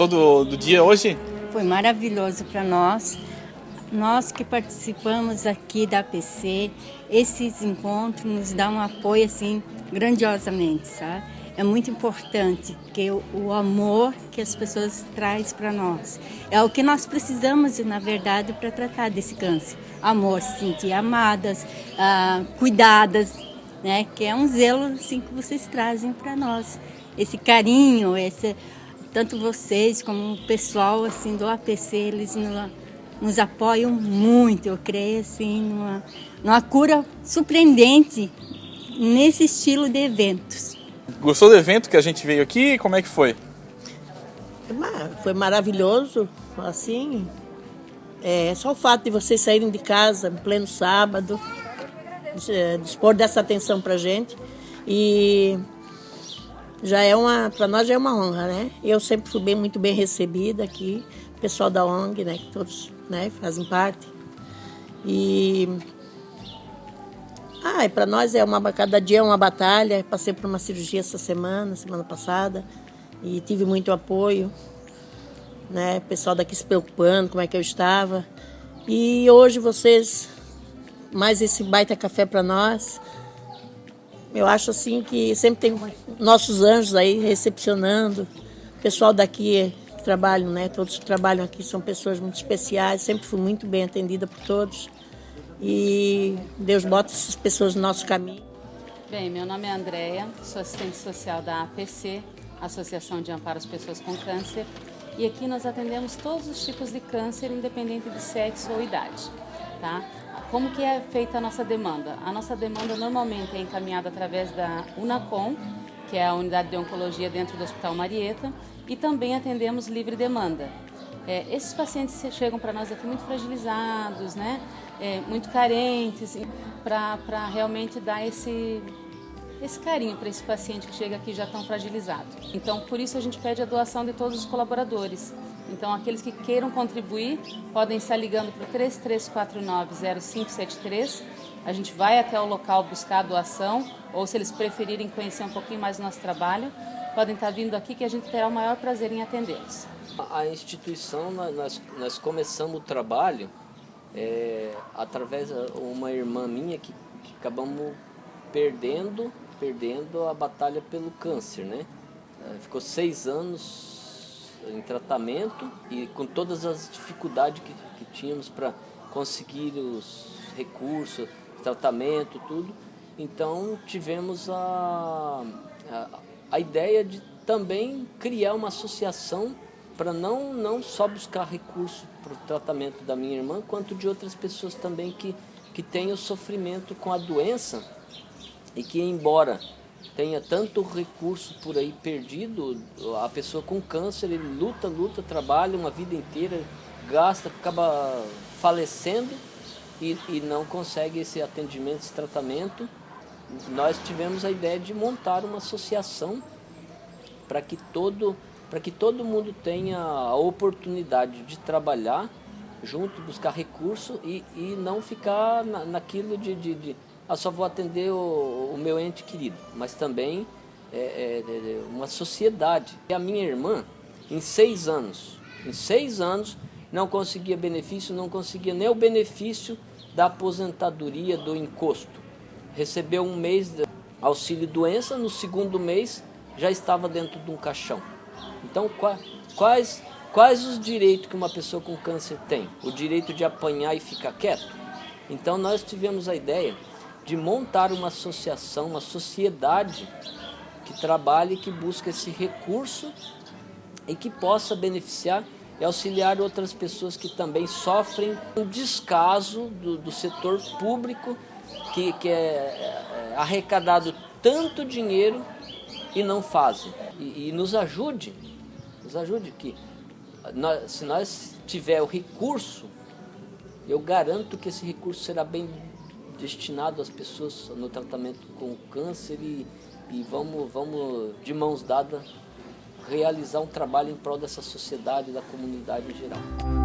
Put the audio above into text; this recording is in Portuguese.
Gostou do, do dia hoje? Foi maravilhoso para nós. Nós que participamos aqui da APC, esses encontros nos dão um apoio assim grandiosamente, sabe? É muito importante que o, amor que as pessoas traz para nós é o que nós precisamos, na verdade, para tratar desse câncer. Amor, se sentir amadas, ah, cuidadas, né? Que é um zelo assim que vocês trazem para nós. Esse carinho, esse tanto vocês como o pessoal assim do APC, eles nos, nos apoiam muito, eu creio assim, numa, numa cura surpreendente nesse estilo de eventos. Gostou do evento que a gente veio aqui? Como é que foi? Foi maravilhoso, assim, é, só o fato de vocês saírem de casa em pleno sábado, dispor dessa atenção pra gente e já é uma, para nós já é uma honra, né? Eu sempre fui bem, muito bem recebida aqui, o pessoal da ONG, né, que todos, né, fazem parte. E ah, para nós é uma cada dia é uma batalha. Passei por uma cirurgia essa semana, semana passada, e tive muito apoio, né? O pessoal daqui se preocupando como é que eu estava. E hoje vocês mais esse baita café para nós. Eu acho assim que sempre tem nossos anjos aí recepcionando. O pessoal daqui trabalham, né? Todos que trabalham aqui são pessoas muito especiais. Sempre fui muito bem atendida por todos. E Deus bota essas pessoas no nosso caminho. Bem, meu nome é Andréia, sou assistente social da APC, Associação de Amparo às Pessoas com Câncer. E aqui nós atendemos todos os tipos de câncer, independente de sexo ou idade. Tá? Como que é feita a nossa demanda? A nossa demanda normalmente é encaminhada através da UNACOM, que é a unidade de oncologia dentro do Hospital Marieta, e também atendemos livre demanda. É, esses pacientes chegam para nós aqui muito fragilizados, né? É, muito carentes, para realmente dar esse, esse carinho para esse paciente que chega aqui já tão fragilizado. Então, por isso a gente pede a doação de todos os colaboradores. Então, aqueles que queiram contribuir podem estar ligando para o 3349-0573. A gente vai até o local buscar a doação, ou se eles preferirem conhecer um pouquinho mais do nosso trabalho, podem estar vindo aqui que a gente terá o maior prazer em atendê-los. A instituição, nós, nós começamos o trabalho é, através de uma irmã minha que, que acabamos perdendo, perdendo a batalha pelo câncer, né? É, ficou seis anos em tratamento e com todas as dificuldades que, que tínhamos para conseguir os recursos, tratamento, tudo. Então tivemos a, a, a ideia de também criar uma associação para não, não só buscar recursos para o tratamento da minha irmã, quanto de outras pessoas também que, que têm o sofrimento com a doença e que, embora tenha tanto recurso por aí perdido, a pessoa com câncer, ele luta, luta, trabalha uma vida inteira, gasta, acaba falecendo e, e não consegue esse atendimento, esse tratamento. Nós tivemos a ideia de montar uma associação para que todo para que todo mundo tenha a oportunidade de trabalhar junto, buscar recurso e, e não ficar na, naquilo de, de, de ah, só vou atender o, o meu ente querido, mas também é, é, é, uma sociedade. E a minha irmã, em seis anos, em seis anos, não conseguia benefício, não conseguia nem o benefício da aposentadoria do encosto. Recebeu um mês de auxílio doença, no segundo mês já estava dentro de um caixão. Então, quais, quais os direitos que uma pessoa com câncer tem? O direito de apanhar e ficar quieto? Então, nós tivemos a ideia de montar uma associação, uma sociedade que trabalhe, que busque esse recurso e que possa beneficiar e auxiliar outras pessoas que também sofrem um descaso do, do setor público que, que é, é arrecadado tanto dinheiro e não fazem. E, e nos ajude, nos ajude que nós, se nós tiver o recurso eu garanto que esse recurso será bem destinado às pessoas no tratamento com câncer e, e vamos, vamos, de mãos dadas, realizar um trabalho em prol dessa sociedade e da comunidade em geral.